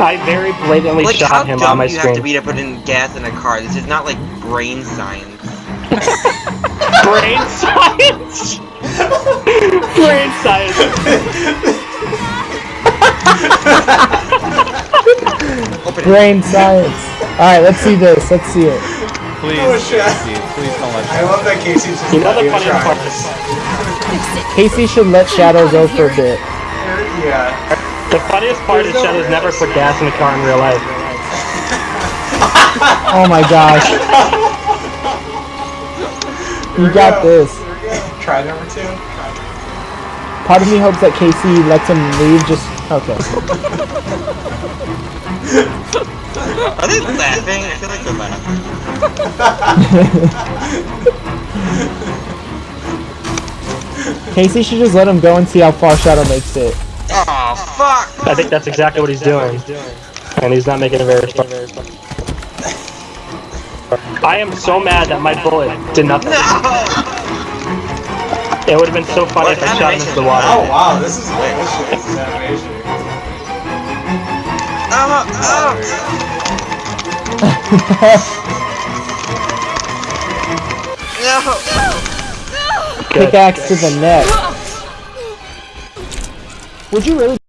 I very blatantly Like, how shot him on my dumb my do you have to be to put in gas in a car? This is not like brain science. Brain science! Brain science! Brain science. Alright, let's see this. Let's see it. Please, Oh. Casey, please don't let I love that Casey's just You know not the even funniest trying. part. Casey should let Shadow go for a bit. Yeah. The funniest part is Shadow's never put gas in a car in real life. Oh my gosh. You got this. Try number two. Part of me hopes that Casey lets him leave just... Okay. Are they laughing? I feel like they're laughing. Casey should just let him go and see how far Shadow makes it. Oh fuck! I think that's exactly what he's doing. And he's not making it very far. I am so mad that my bullet did nothing. No! It would have been so funny if I shot him into the water. Oh wow, this is bullshit. This is animation. Oh, oh. No! Pickaxe to the neck. Would you really?